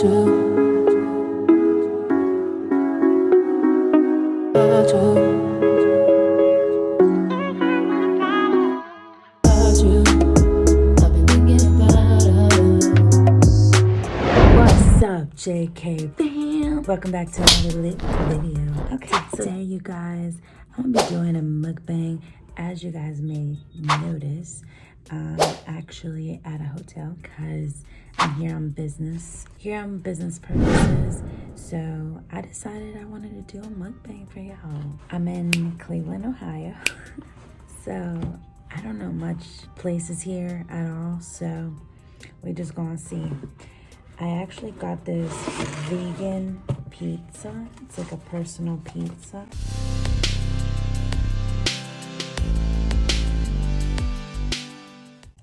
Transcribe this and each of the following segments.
What's up, JK fam? Welcome back to another lit video. Okay, today you guys, I'm gonna be doing a mukbang. As you guys may notice, I'm actually at a hotel because I'm here on business. Here on business purposes. So I decided I wanted to do a mukbang for y'all. I'm in Cleveland, Ohio. so I don't know much places here at all. So we just gonna see. I actually got this vegan pizza. It's like a personal pizza.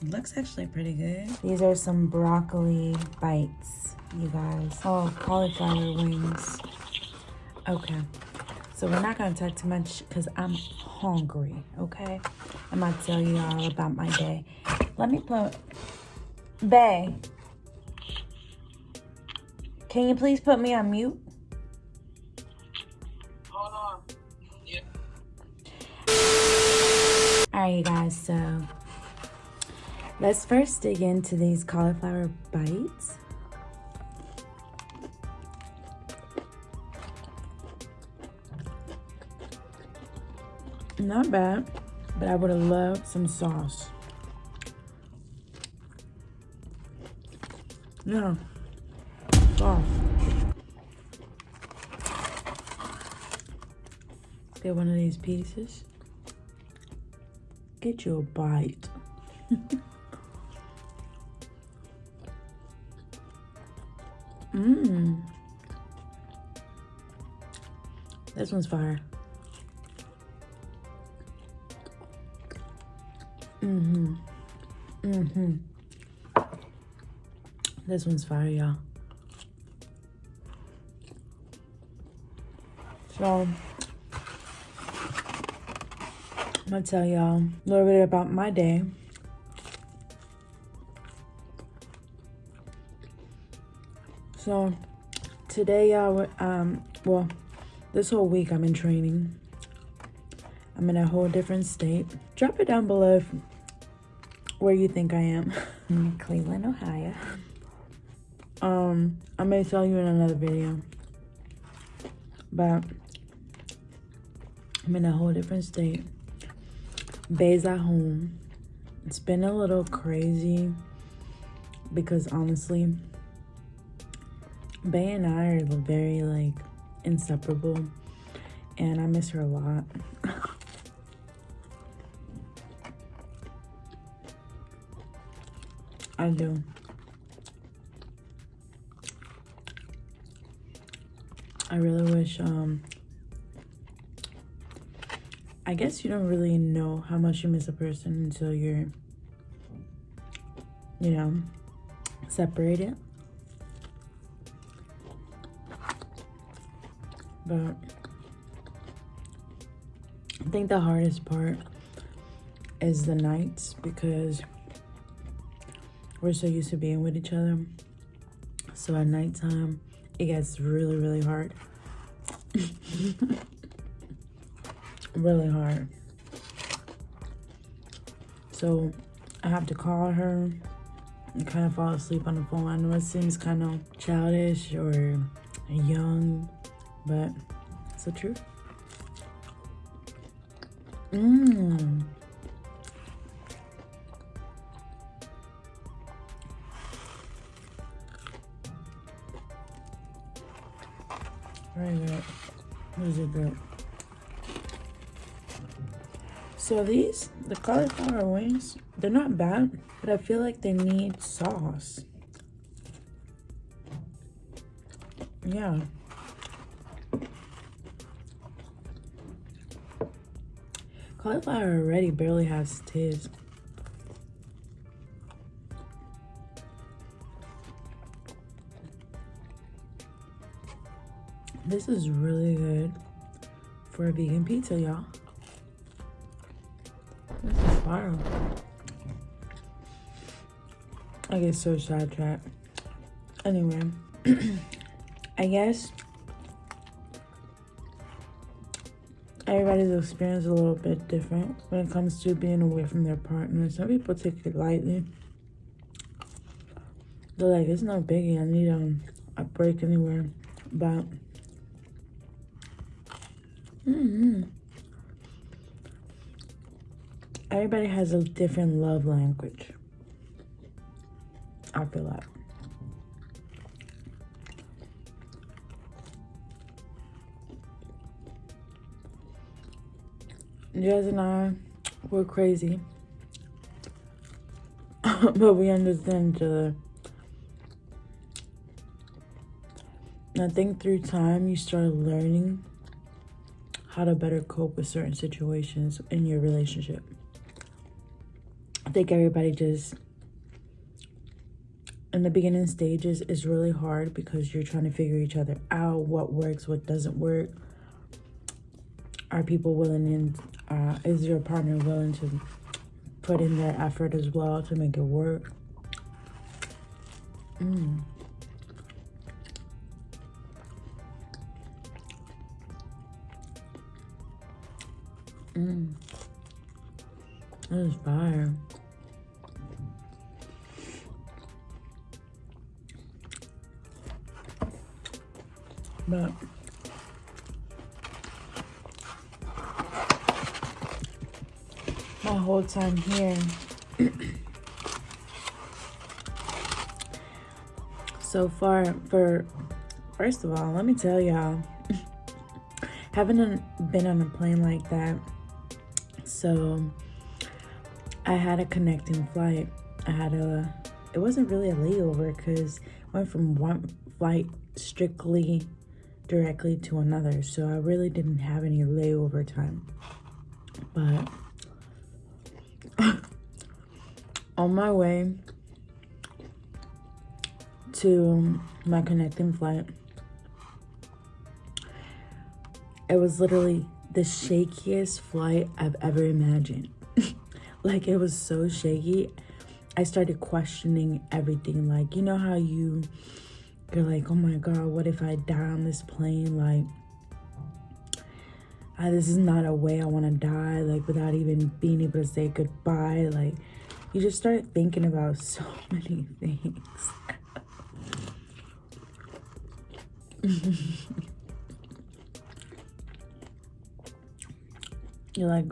Looks actually pretty good. These are some broccoli bites, you guys. Oh, cauliflower wings. Okay. So we're not gonna talk too much because I'm hungry, okay? I'm gonna tell you all about my day. Let me put, Bay, can you please put me on mute? Hold on. Yeah. All right, you guys, so let's first dig into these cauliflower bites. Not bad, but I would have loved some sauce. Yeah, sauce. Get one of these pieces. Get you a bite. Mmm. This one's fire. Mm-hmm. Mm-hmm. This one's fire, y'all. So, I'm gonna tell y'all a little bit about my day. So, today, y'all, um, well, this whole week I'm in training. I'm in a whole different state. Drop it down below if, where you think I am. in Cleveland, Ohio. Um, I may tell you in another video. But I'm in a whole different state. Bay's at home. It's been a little crazy because honestly, Bay and I are very like inseparable and I miss her a lot. I do. I really wish um I guess you don't really know how much you miss a person until you're, you know, separated. But I think the hardest part is the nights because we're so used to being with each other. So at nighttime, it gets really, really hard. really hard. So I have to call her and kind of fall asleep on the phone. I know it seems kind of childish or young, but it's the truth. Mmm. What is it good? So these, the cauliflower wings, they're not bad, but I feel like they need sauce. Yeah. Cauliflower already barely has taste. This is really good for a vegan pizza, y'all. This is fire. I get so sidetracked. Anyway, I guess everybody's experience is a little bit different when it comes to being away from their partner. Some people take it lightly. They're like, it's no biggie. I need um, a break anywhere. But, mm -hmm. everybody has a different love language. I feel like. Jazz and I were crazy. but we understand each other. I think through time you start learning how to better cope with certain situations in your relationship. I think everybody just in the beginning stages is really hard because you're trying to figure each other out, what works, what doesn't work. Are people willing and uh, is your partner willing to put in their effort as well to make it work? Mm. Mm. That is fire. But whole time here so far for first of all let me tell y'all haven't been on a plane like that so I had a connecting flight. I had a, it wasn't really a layover because went from one flight strictly directly to another. So I really didn't have any layover time. But on my way to my connecting flight, it was literally the shakiest flight I've ever imagined. like it was so shaky. I started questioning everything. Like, you know how you you're like, oh my god, what if I die on this plane? Like I, this is not a way I want to die, like without even being able to say goodbye. Like you just start thinking about so many things. you're like,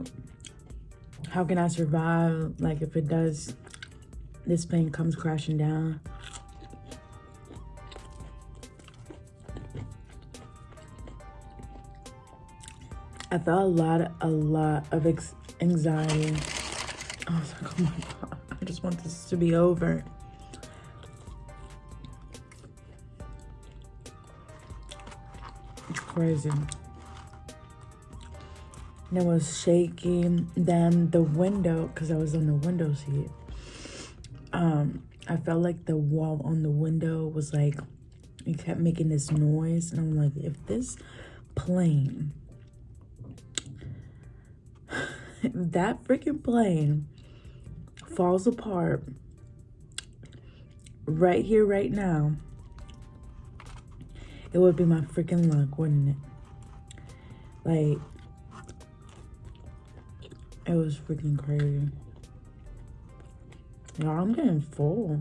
how can I survive? Like if it does, this plane comes crashing down. I felt a lot, a lot of anxiety. I was like, oh my God, I just want this to be over. It's crazy and it was shaking. Then the window, because I was on the window seat, um, I felt like the wall on the window was like, it kept making this noise. And I'm like, if this plane, that freaking plane falls apart right here, right now, it would be my freaking luck, wouldn't it? Like, it was freaking crazy. Y'all, I'm getting full.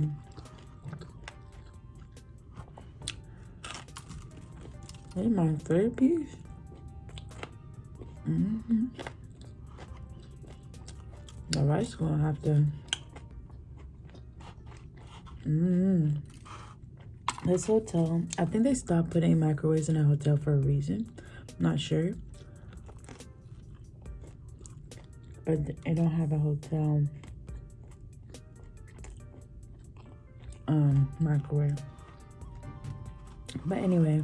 Hey, my third piece. Mm-hmm. The rice gonna have to. Mm-hmm. This hotel, I think they stopped putting microwaves in a hotel for a reason. I'm not sure. but I don't have a hotel um microwave. But anyway,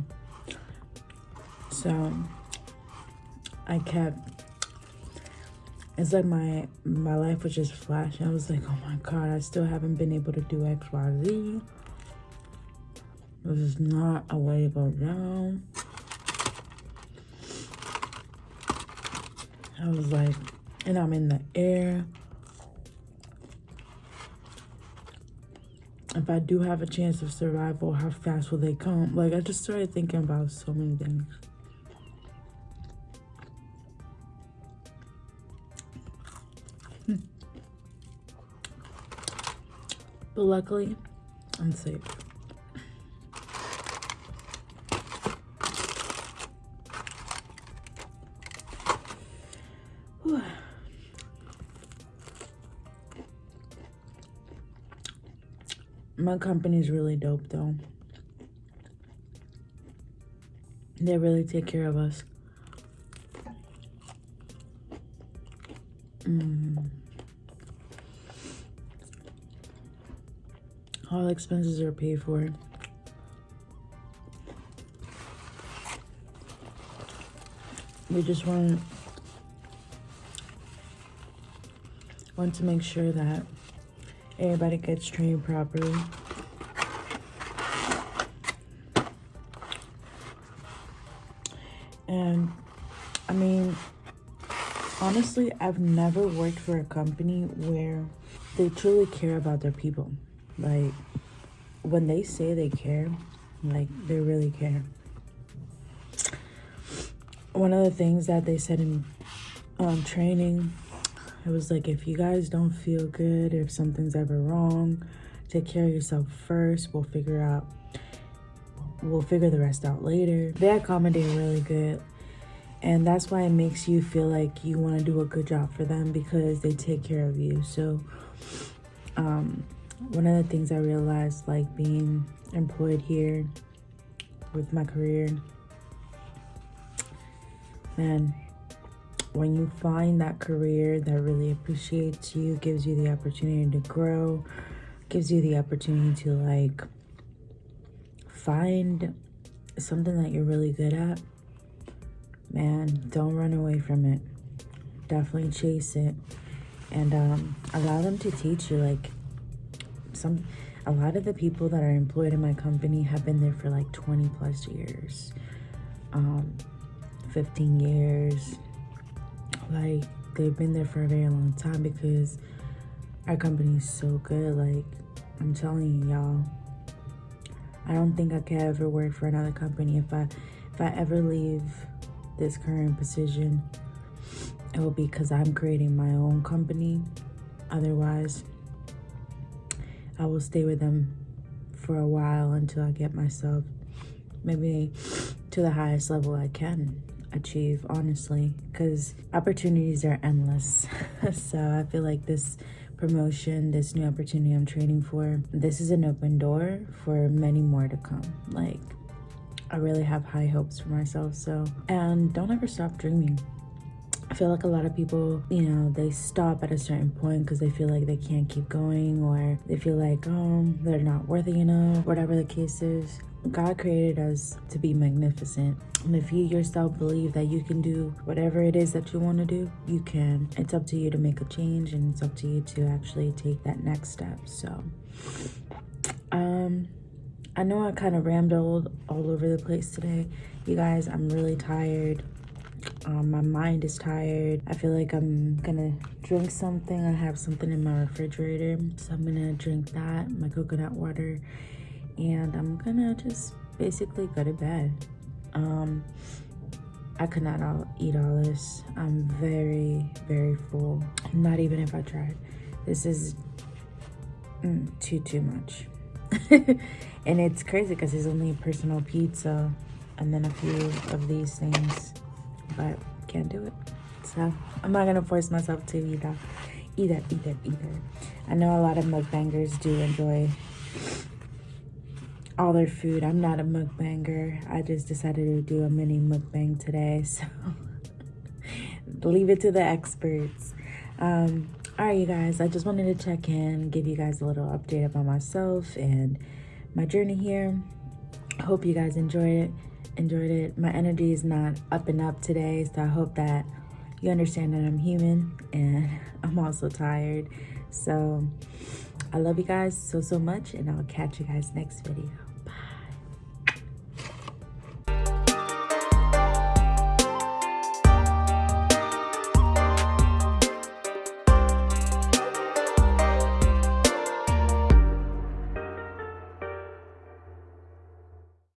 so I kept it's like my my life was just flashing. I was like, oh my god, I still haven't been able to do X, Y, Z. This is not a way to go down. I was like, and I'm in the air. If if I do have a chance of survival, how fast will they come? Like, I just started thinking about so many things. But luckily, I'm safe. My company's really dope though. They really take care of us. Mm. All expenses are paid for. We just want want to make sure that everybody gets trained properly. And I mean, honestly, I've never worked for a company where they truly care about their people. Like, when they say they care, like, they really care. One of the things that they said in um, training it was like, if you guys don't feel good, if something's ever wrong, take care of yourself first. We'll figure out, we'll figure the rest out later. They accommodate really good. And that's why it makes you feel like you want to do a good job for them because they take care of you. So, um, one of the things I realized, like being employed here with my career, man, when you find that career that really appreciates you, gives you the opportunity to grow, gives you the opportunity to like find something that you're really good at, man, don't run away from it. Definitely chase it and um, allow them to teach you. Like some, a lot of the people that are employed in my company have been there for like 20 plus years, um, 15 years, like they've been there for a very long time because our company is so good. Like i'm telling you y'all i don't think i could ever work for another company. If i if i ever leave this current position it will be because i'm creating my own company. Otherwise i will stay with them for a while until i get myself maybe to the highest level i can achieve honestly because opportunities are endless. So i feel like this promotion this new opportunity i'm training for this is an open door for many more to come. Like i really have high hopes for myself so and don't ever stop dreaming feel like a lot of people, you know, they stop at a certain point because they feel like they can't keep going or they feel like, oh, they're not worthy enough, whatever the case is. God created us to be magnificent. And if you yourself believe that you can do whatever it is that you want to do, you can. It's up to you to make a change and it's up to you to actually take that next step. So, um, I know I kind of rambled all over the place today. You guys, I'm really tired. Um, my mind is tired. I feel like I'm gonna drink something. I have something in my refrigerator. So I'm gonna drink that, my coconut water and I'm gonna just basically go to bed. Um, I could not all, eat all this. I'm very, very full. Not even if I tried. This is mm, too, too much. and it's crazy because it's only personal pizza and then a few of these things, but can't do it. So I'm not gonna force myself to eat that, eat that, eat that, eat that. I know a lot of mukbangers do enjoy all their food. I'm not a mukbanger. I just decided to do a mini mukbang today. So leave it to the experts. Um, all right, you guys, I just wanted to check in, give you guys a little update about myself and my journey here. Hope you guys enjoyed it. Enjoyed it. My energy is not up and up today, so I hope that you understand that I'm human and I'm also tired. So I love you guys so, so much, and I'll catch you guys next video.